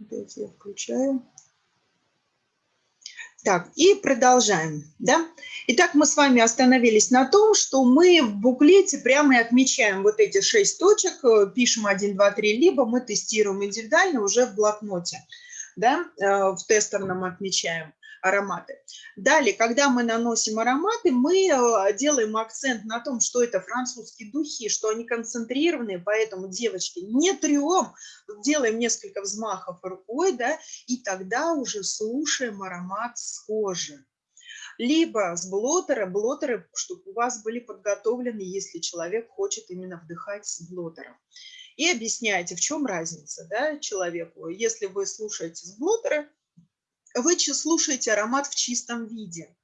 Дайте я включаю. Так, и продолжаем. Да? Итак, мы с вами остановились на том, что мы в буклете прямо и отмечаем вот эти шесть точек, э, пишем 1, 2, 3, либо мы тестируем индивидуально уже в блокноте, да? Э, в тестерном отмечаем ароматы. Далее, когда мы наносим ароматы, мы э, делаем акцент на том, что это французские духи, что они концентрированные, поэтому, девочки, не трем, делаем несколько взмахов рукой, да, и тогда уже слушаем аромат с кожи либо с блотера, блотеры, чтобы у вас были подготовлены, если человек хочет именно вдыхать с блотером. И объясняйте, в чем разница да, человеку. Если вы слушаете с блотера, вы слушаете аромат в чистом виде.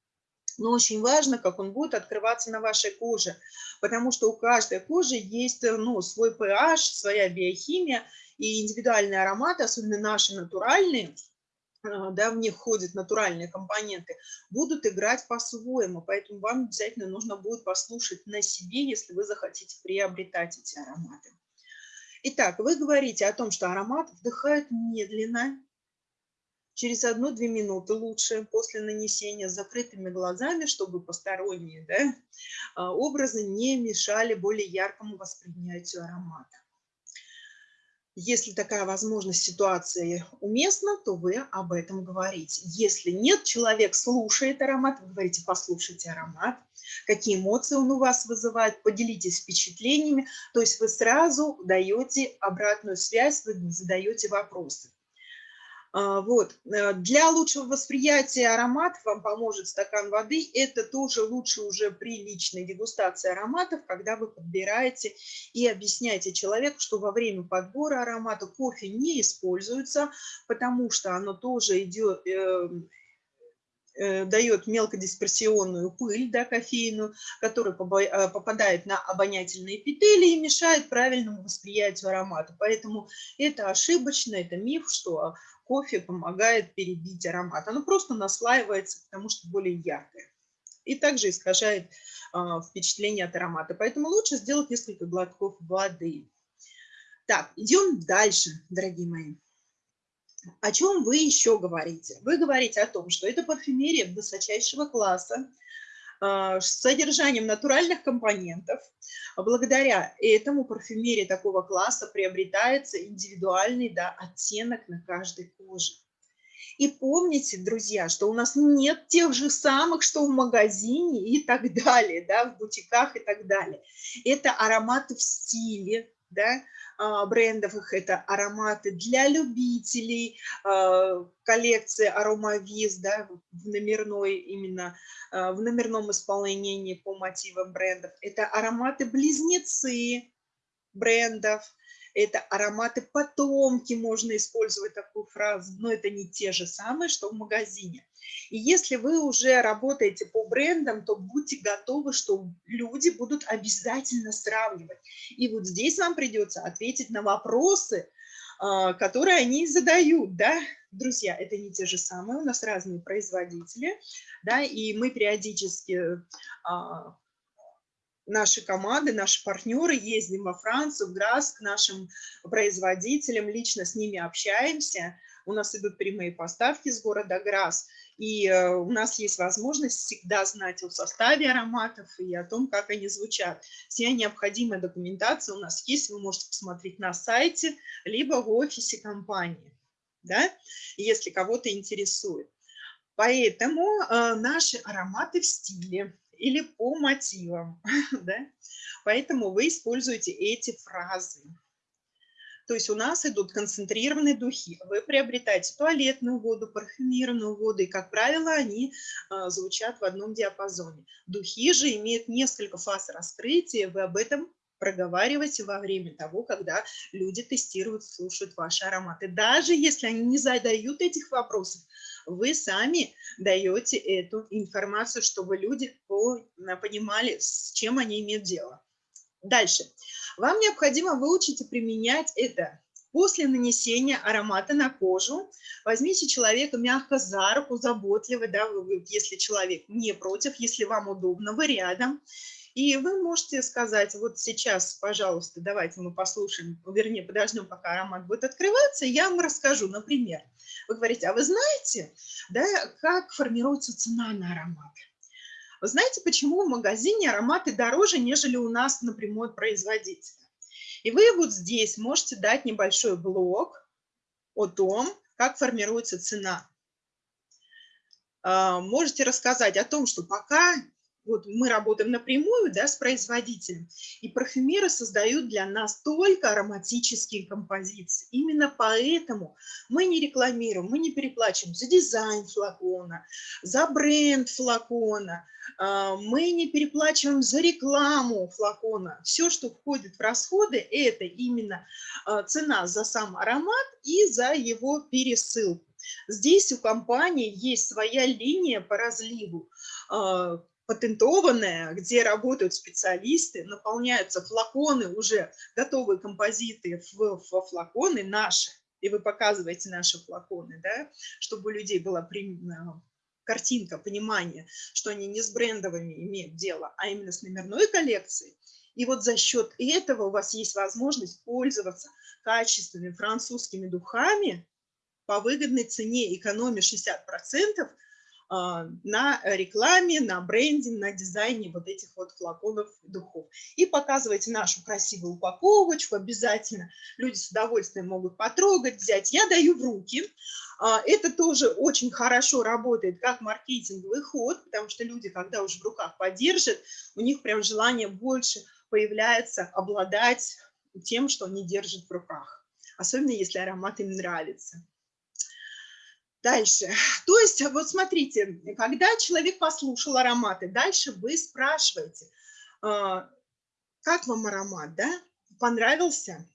Но очень важно, как он будет открываться на вашей коже, потому что у каждой кожи есть ну, свой pH, своя биохимия, и индивидуальные ароматы, особенно наши натуральные, а, да, в них входят натуральные компоненты, будут играть по-своему. Поэтому вам обязательно нужно будет послушать на себе, если вы захотите приобретать эти ароматы. Итак, вы говорите о том, что аромат вдыхает медленно, через одну-две минуты лучше после нанесения закрытыми глазами, чтобы посторонние да, а, образы не мешали более яркому восприятию аромата. Если такая возможность ситуация уместна, то вы об этом говорите. Если нет, человек слушает аромат, вы говорите, послушайте аромат, какие эмоции он у вас вызывает, поделитесь впечатлениями. То есть вы сразу даете обратную связь, вы задаете вопросы. А, вот. Э, для лучшего восприятия ароматов вам поможет стакан воды. Это тоже лучше уже при личной дегустации ароматов, когда вы подбираете и объясняете человеку, что во время подбора аромата кофе не используется, потому что оно тоже идет, э, э, дает мелкодисперсионную пыль, да, кофейную, которая попадает на обонятельные эпители и мешает правильному восприятию аромата. Поэтому это ошибочно, это миф, что кофе помогает перебить аромат. Оно просто наслаивается, потому что более яркое. И также искажает э, впечатление от аромата. Поэтому лучше сделать несколько глотков воды. Так, идем дальше, дорогие мои. О чем вы еще говорите? Вы говорите о том, что это парфюмерия высочайшего класса, с содержанием натуральных компонентов. Благодаря этому парфюмерия такого класса приобретается индивидуальный да, оттенок на каждой коже. И помните, друзья, что у нас нет тех же самых, что в магазине и так далее, да, в бутиках и так далее. Это ароматы в стиле, да, а, брендов, их это ароматы для любителей, а, коллекции аромавиз, да, в номерной именно, а, в номерном исполнении по мотивам брендов. Это ароматы-близнецы брендов, это ароматы потомки, можно использовать такую фразу, но это не те же самые, что в магазине. И если вы уже работаете по брендам, то будьте готовы, что люди будут обязательно сравнивать. И вот здесь вам придется ответить на вопросы, а, которые они задают, да, друзья, это не те же самые, у нас разные производители, да, и мы периодически а, наши команды, наши партнеры ездим во Францию, в Грасс к нашим производителям, лично с ними общаемся. У нас идут прямые поставки с города Грасс, и э, у нас есть возможность всегда знать о составе ароматов и о том, как они звучат. Вся необходимая документация у нас есть, вы можете посмотреть на сайте, либо в офисе компании, да, если кого-то интересует. Поэтому э, наши ароматы в стиле, или по мотивам. Да? Поэтому вы используете эти фразы. То есть у нас идут концентрированные духи. Вы приобретаете туалетную воду, парфюмированную воду, и, как правило, они а, звучат в одном диапазоне. Духи же имеют несколько фаз раскрытия, вы об этом проговаривайте во время того, когда люди тестируют, слушают ваши ароматы. Даже если они не задают этих вопросов, вы сами даете эту информацию, чтобы люди понимали, с чем они имеют дело. Дальше. Вам необходимо выучить и применять это. После нанесения аромата на кожу возьмите человека мягко за руку, заботливо, да, если человек не против, если вам удобно, вы рядом, И вы можете сказать, вот сейчас, пожалуйста, давайте мы послушаем, вернее, подождем, пока аромат будет открываться, я вам расскажу, например. Вы говорите, а вы знаете, да, как формируется цена на аромат? Вы знаете, почему в магазине ароматы дороже, нежели у нас напрямую от производителя? И вы вот здесь можете дать небольшой блок о том, как формируется цена. А, можете рассказать о том, что пока вот мы работаем напрямую да, с производителем, и парфюмеры создают для нас только ароматические композиции. Именно поэтому мы не рекламируем, мы не переплачиваем за дизайн флакона, за бренд флакона, а, мы не переплачиваем за рекламу флакона. Все, что входит в расходы, это именно а, цена за сам аромат и за его пересылку. Здесь у компании есть своя линия по разливу, а, патентованная, где работают специалисты, наполняются флаконы, уже готовые композиты в, в флаконы наши, и вы показываете наши флаконы, да, чтобы у людей была а, картинка, понимание, что они не с брендовыми имеют дело, а именно с номерной коллекцией. И вот за счет этого у вас есть возможность пользоваться качественными французскими духами по выгодной цене, экономия 60%, а, на рекламе, на бренде, на дизайне вот этих вот флаконов духов. И показывайте нашу красивую упаковочку обязательно. Люди с удовольствием могут потрогать, взять. Я даю в руки. А, это тоже очень хорошо работает как маркетинговый ход, потому что люди, когда уже в руках подержат, у них прям желание больше появляется обладать тем, что они держат в руках. Особенно если аромат им нравится. Дальше. То есть, вот смотрите, когда человек послушал ароматы, дальше вы спрашиваете, а, как вам аромат, да? Понравился?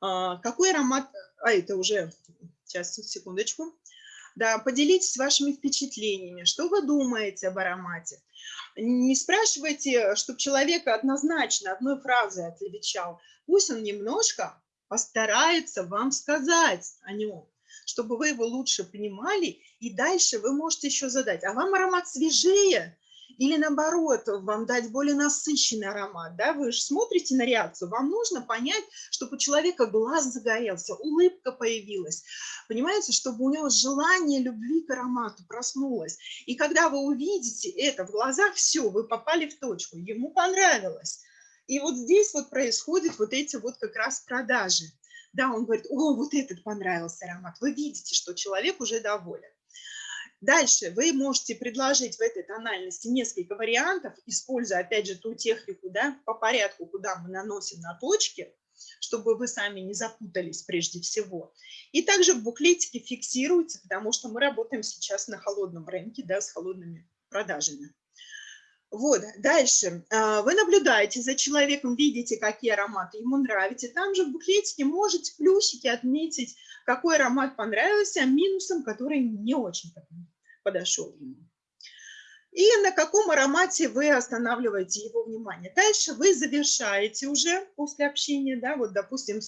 А, какой аромат? А, это уже, сейчас, секундочку. Да, поделитесь вашими впечатлениями, что вы думаете об аромате. Не спрашивайте, чтобы человек однозначно одной фразой отвечал. Пусть он немножко постарается вам сказать о нем чтобы вы его лучше понимали, и дальше вы можете еще задать, а вам аромат свежее, или наоборот, вам дать более насыщенный аромат, да, вы же смотрите на реакцию, вам нужно понять, чтобы у человека глаз загорелся, улыбка появилась, понимаете, чтобы у него желание любви к аромату проснулось. И когда вы увидите это в глазах, все, вы попали в точку, ему понравилось. И вот здесь вот происходят вот эти вот как раз продажи да, он говорит, о, вот этот понравился аромат. Вы видите, что человек уже доволен. Дальше вы можете предложить в этой тональности несколько вариантов, используя, опять же, ту технику, да, по порядку, куда мы наносим на точки, чтобы вы сами не запутались прежде всего. И также в буклетике фиксируйте, потому что мы работаем сейчас на холодном рынке, да, с холодными продажами. Вот, дальше. А, вы наблюдаете за человеком, видите, какие ароматы ему нравятся. Там же в буклетике можете плюсики отметить, какой аромат понравился, минусом, который не очень подошел ему. И на каком аромате вы останавливаете его внимание. Дальше вы завершаете уже после общения, да, вот, допустим,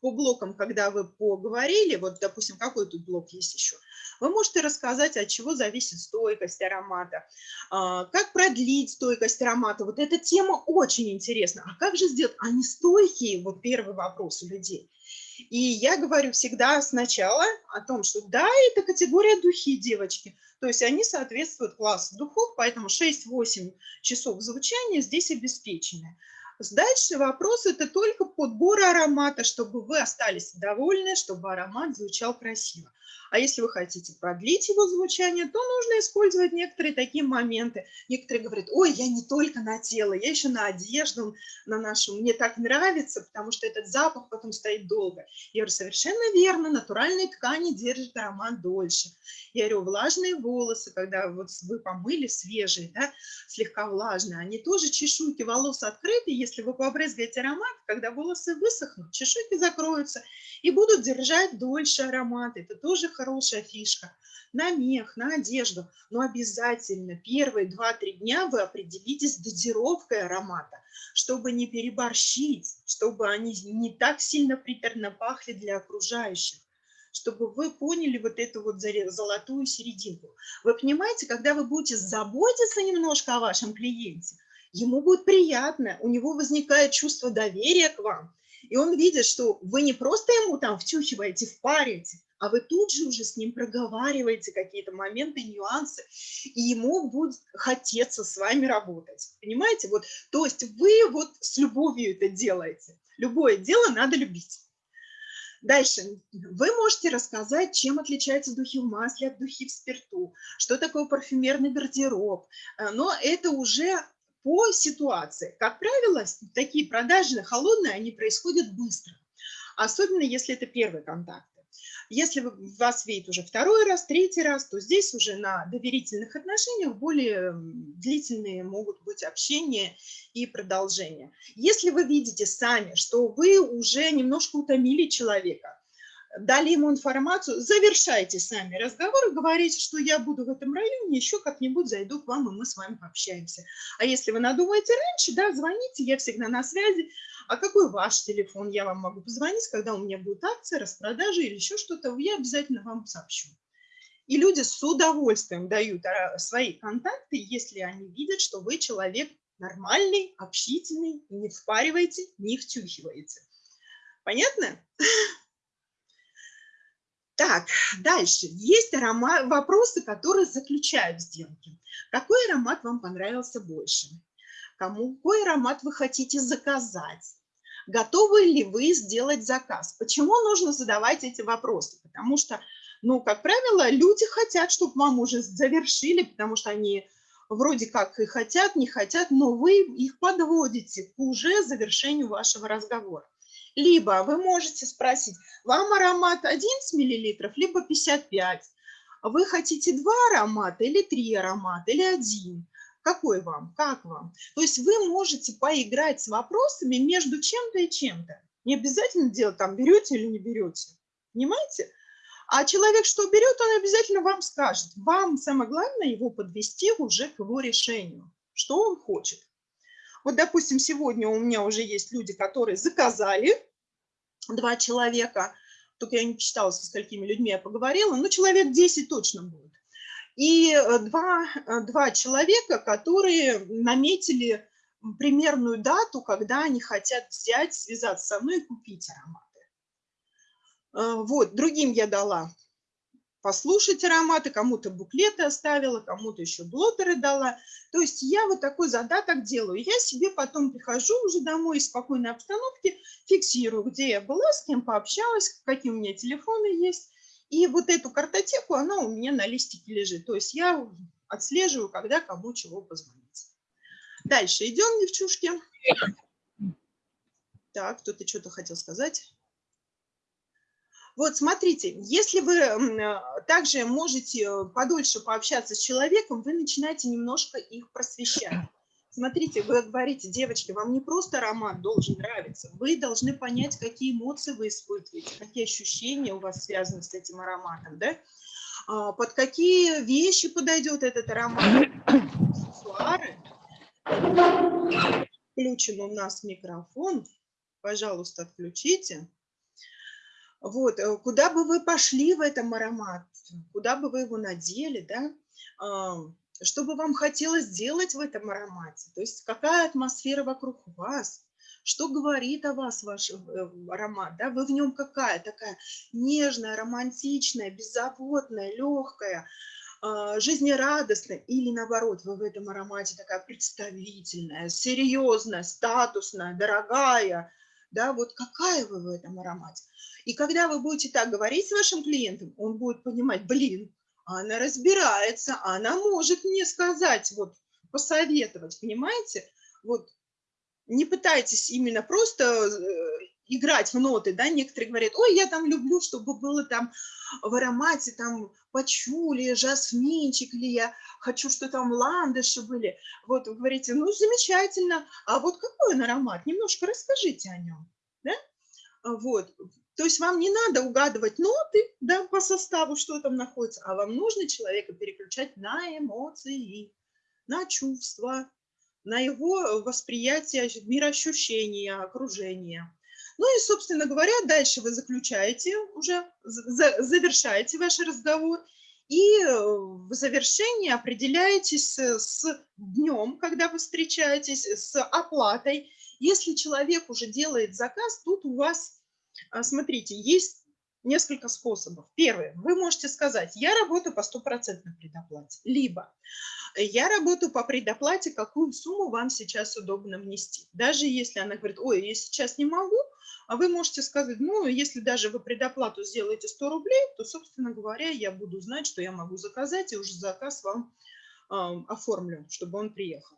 по блокам, когда вы поговорили, вот, допустим, какой тут блок есть еще – вы можете рассказать, от чего зависит стойкость аромата, а, как продлить стойкость аромата. Вот эта тема очень интересна. А как же сделать? Они стойкие? Вот первый вопрос у людей. И я говорю всегда сначала о том, что да, это категория духи, девочки. То есть они соответствуют классу духов, поэтому 6-8 часов звучания здесь обеспечены. Дальше вопрос – это только подбор аромата, чтобы вы остались довольны, чтобы аромат звучал красиво. А если вы хотите продлить его звучание, то нужно использовать некоторые такие моменты. Некоторые говорят, ой, я не только на тело, я еще на одежду, на нашу. Мне так нравится, потому что этот запах потом стоит долго. Я говорю, совершенно верно, натуральные ткани держат аромат дольше. Я говорю, влажные волосы, когда вот вы помыли свежие, да, слегка влажные, они тоже чешуйки волос открыты, если вы побрызгаете аромат, когда волосы высохнут, чешуйки закроются и будут держать дольше аромат. Это тоже хорошо хорошая фишка. На мех, на одежду. Но обязательно первые 2-3 дня вы определитесь с дозировкой аромата, чтобы не переборщить, чтобы они не так сильно приторно пахли для окружающих чтобы вы поняли вот эту вот золотую серединку. Вы понимаете, когда вы будете заботиться немножко о вашем клиенте, ему будет приятно, у него возникает чувство доверия к вам, и он видит, что вы не просто ему там втюхиваете, впарите, а вы тут же уже с ним проговариваете какие-то моменты, нюансы, и ему будет хотеться с вами работать. Понимаете? Вот, то есть вы вот с любовью это делаете. Любое дело надо любить. Дальше. Вы можете рассказать, чем отличаются духи в масле от духи в спирту, что такое парфюмерный гардероб. Э, но это уже по ситуации. Как правило, такие продажи холодные, они происходят быстро. Особенно, если это первый контакт. Если вас видит уже второй раз, третий раз, то здесь уже на доверительных отношениях более длительные могут быть общения и продолжения. Если вы видите сами, что вы уже немножко утомили человека, дали ему информацию, завершайте сами разговор, говорите, что я буду в этом районе, еще как-нибудь зайду к вам, и мы с вами пообщаемся. А если вы надумаете раньше, да, звоните, я всегда на связи. А какой ваш телефон? Я вам могу позвонить, когда у меня будет акция, распродажа или еще что-то, я обязательно вам сообщу. И люди с удовольствием дают а, свои контакты, если они видят, что вы человек нормальный, общительный, не впариваете, не втюхиваете. Понятно? Так, дальше. Есть аромат, вопросы, которые заключают сделки. Какой аромат вам понравился больше? Кому какой аромат вы хотите заказать? Готовы ли вы сделать заказ? Почему нужно задавать эти вопросы? Потому что, ну, как правило, люди хотят, чтобы вам уже завершили, потому что они вроде как и хотят, не хотят, но вы их подводите к уже завершению вашего разговора. Либо вы можете спросить, вам аромат 11 мл, либо 55. Вы хотите два аромата или три аромата, или один? Какой вам? Как вам? То есть вы можете поиграть с вопросами между чем-то и чем-то. Не обязательно делать там, берете или не берете. Понимаете? А человек, что берет, он обязательно вам скажет. Вам самое главное его подвести уже к его решению, что он хочет. Вот, допустим, сегодня у меня уже есть люди, которые заказали, два человека, только я не посчитала, со сколькими людьми я поговорила, но человек 10 точно будет. И э, два, э, два человека, которые наметили примерную дату, когда они хотят взять, связаться со мной и купить ароматы. Э, вот, другим я дала послушать ароматы, кому-то буклеты оставила, кому-то еще блотеры дала. То есть я вот такой задаток делаю. Я себе потом прихожу уже домой из спокойной обстановки, фиксирую, где я была, с кем пообщалась, какие у меня телефоны есть. И вот эту картотеку, она у меня на листике лежит. То есть я отслеживаю, когда кому чего позвонить. Дальше идем, девчушки. Так, кто-то что-то хотел сказать. Вот смотрите, если вы э, также можете э, подольше пообщаться с человеком, вы начинаете немножко их просвещать. Смотрите, вы говорите, девочки, вам не просто аромат должен нравиться, вы должны понять, какие эмоции вы испытываете, какие ощущения у вас связаны с этим ароматом, да? А, под какие вещи подойдет этот аромат, аксессуары. Включен у нас микрофон, пожалуйста, отключите. Вот, э, куда бы вы пошли в этом аромат, куда бы вы его надели, да, что бы вам хотелось сделать в этом аромате, то есть какая атмосфера вокруг вас, что говорит о вас ваш э, аромат, да, вы в нем какая, такая нежная, романтичная, беззаботная, легкая, а, жизнерадостная, или наоборот, вы в этом аромате такая представительная, серьезная, статусная, дорогая, да, вот какая вы в этом аромате. И когда вы будете так говорить с вашим клиентом, он будет понимать, блин, она разбирается, она может мне сказать, вот, посоветовать, понимаете? Вот, не пытайтесь именно просто э, играть в ноты, да, некоторые говорят, ой, я там люблю, чтобы было там в аромате там пачули, жасминчик, или я хочу, что там ландыши были. Вот вы говорите, ну, замечательно, а вот какой он аромат? Немножко расскажите о нем, да? Вот, то есть вам не надо угадывать ноты да, по составу, что там находится, а вам нужно человека переключать на эмоции, на чувства, на его восприятие мироощущения, окружения. Ну и, собственно говоря, дальше вы заключаете уже, завершаете ваш разговор. И в завершении определяетесь с днем, когда вы встречаетесь, с оплатой. Если человек уже делает заказ, тут у вас, смотрите, есть несколько способов. Первый, вы можете сказать, я работаю по стопроцентной предоплате, либо я работаю по предоплате, какую сумму вам сейчас удобно внести. Даже если она говорит, ой, я сейчас не могу, а вы можете сказать, ну, если даже вы предоплату сделаете 100 рублей, то, собственно говоря, я буду знать, что я могу заказать, и уже заказ вам э, оформлю, чтобы он приехал.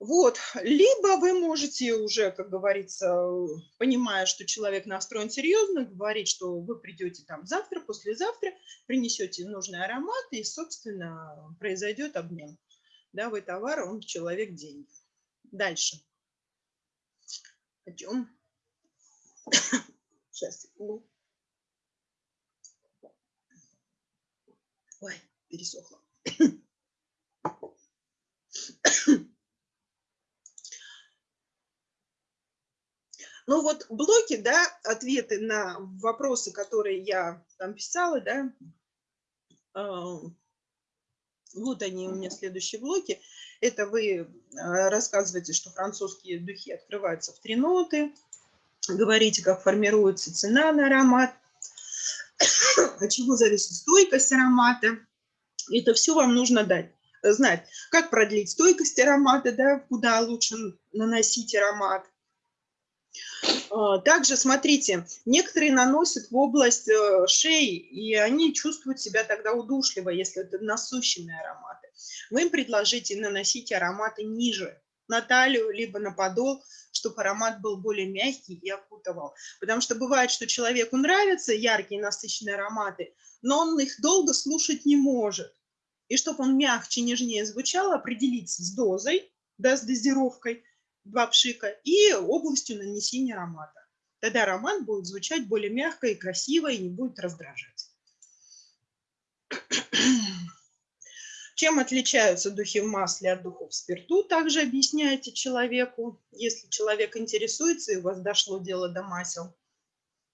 Вот, либо вы можете уже, как говорится, понимая, что человек настроен серьезно, говорить, что вы придете там завтра, послезавтра, принесете нужный аромат, и, собственно, произойдет обмен. Да, вы товар, он человек деньги. Дальше. Пойдем. Сейчас. Ой, пересохло. Ну вот блоки, да, ответы на вопросы, которые я там писала, да, а, вот они у меня следующие блоки. Это вы а, рассказываете, что французские духи открываются в три ноты, говорите, как формируется цена на аромат, от чего зависит стойкость аромата. Это все вам нужно дать знать, как продлить стойкость аромата, да, куда лучше наносить аромат, также, смотрите, некоторые наносят в область э, шеи, и они чувствуют себя тогда удушливо, если это насущенные ароматы. Вы им предложите наносить ароматы ниже, на талию, либо на подол, чтобы аромат был более мягкий и окутывал. Потому что бывает, что человеку нравятся яркие насыщенные ароматы, но он их долго слушать не может. И чтобы он мягче, нежнее звучал, определиться с дозой, да, с дозировкой – два пшика и областью нанесения аромата. Тогда аромат будет звучать более мягко и красиво и не будет раздражать. Чем отличаются духи в масле от духов в спирту, также объясняете человеку, если человек интересуется и у вас дошло дело до масел.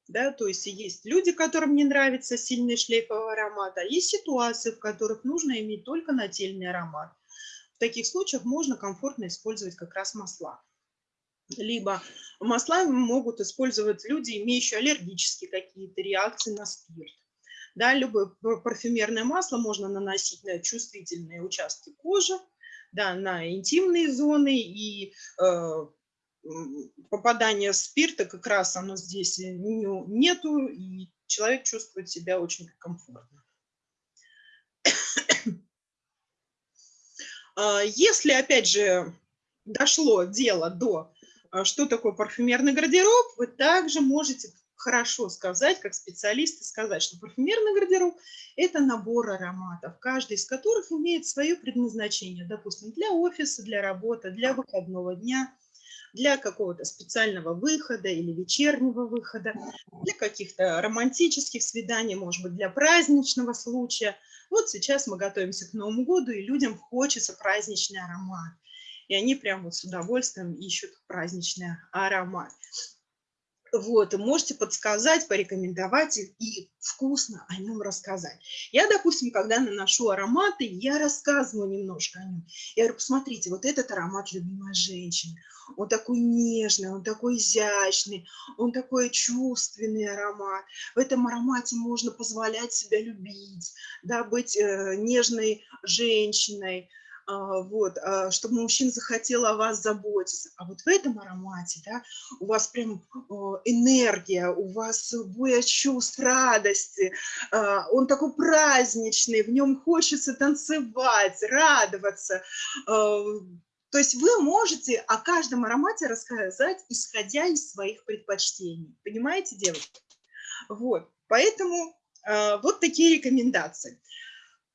Да, то есть есть люди, которым не нравится сильный шлейфовый аромат, а есть ситуации, в которых нужно иметь только нательный аромат таких случаях можно комфортно использовать как раз масла. Либо масла могут использовать люди, имеющие аллергические какие-то реакции на спирт. Да, любое парфюмерное масло можно наносить на чувствительные участки кожи, да, на интимные зоны, и э, попадание спирта как раз оно здесь нету, и человек чувствует себя очень комфортно. А, если, опять же, дошло дело до, а, что такое парфюмерный гардероб, вы также можете хорошо сказать, как специалисты сказать, что парфюмерный гардероб – это набор ароматов, каждый из которых имеет свое предназначение, допустим, для офиса, для работы, для выходного дня, для какого-то специального выхода или вечернего выхода, для каких-то романтических свиданий, может быть, для праздничного случая – вот сейчас мы готовимся к Новому году, и людям хочется праздничный аромат. И они прям вот с удовольствием ищут праздничный аромат. Вот, можете подсказать, порекомендовать и вкусно о нем рассказать. Я, допустим, когда наношу ароматы, я рассказываю немножко о нем. Я говорю, посмотрите, вот этот аромат любимой женщины. Он такой нежный, он такой изящный, он такой чувственный аромат. В этом аромате можно позволять себя любить, да, быть э, нежной женщиной, вот, а, чтобы мужчина захотел о вас заботиться. А вот в этом аромате, да, у вас прям энергия, у вас боя чувств, радости, а, он такой праздничный, в нем хочется танцевать, радоваться. То есть вы можете о каждом аромате рассказать, исходя из своих предпочтений. Понимаете, девушки? Вот, поэтому вот такие рекомендации.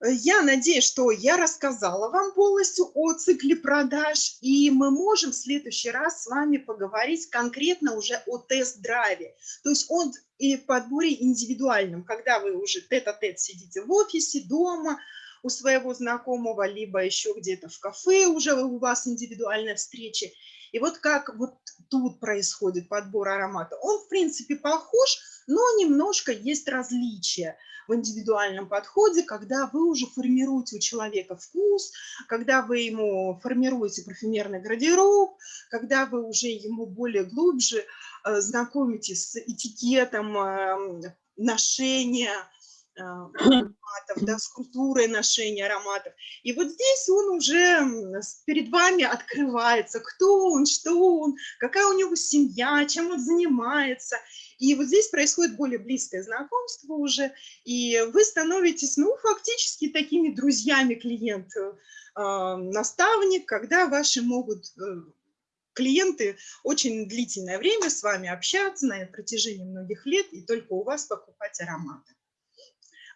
Э, я надеюсь, что я рассказала вам полностью о цикле продаж, и мы можем в следующий раз с вами поговорить конкретно уже о тест-драйве, то есть о подборе индивидуальном, когда вы уже тет-а-тет -тет сидите в офисе, дома, у своего знакомого, либо еще где-то в кафе уже у вас индивидуальная встреча. И вот как вот тут происходит подбор аромата. Он, в принципе, похож, но немножко есть различия в индивидуальном подходе, когда вы уже формируете у человека вкус, когда вы ему формируете парфюмерный гардероб, когда вы уже ему более глубже э, знакомитесь с этикетом эм, ношения, э, ароматов, да, с культурой ношения ароматов. И вот здесь он уже перед вами открывается, кто он, что он, какая у него семья, чем он занимается. И вот здесь происходит более близкое знакомство уже, и вы становитесь, ну, фактически такими друзьями клиент, э, наставник, когда ваши могут э, клиенты очень длительное время с вами общаться на протяжении многих лет и только у вас покупать ароматы.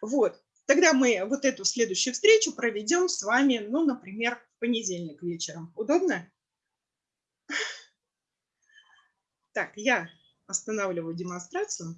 Вот, тогда мы вот эту следующую встречу проведем с вами, ну, например, в понедельник вечером. Удобно? Так, я останавливаю демонстрацию.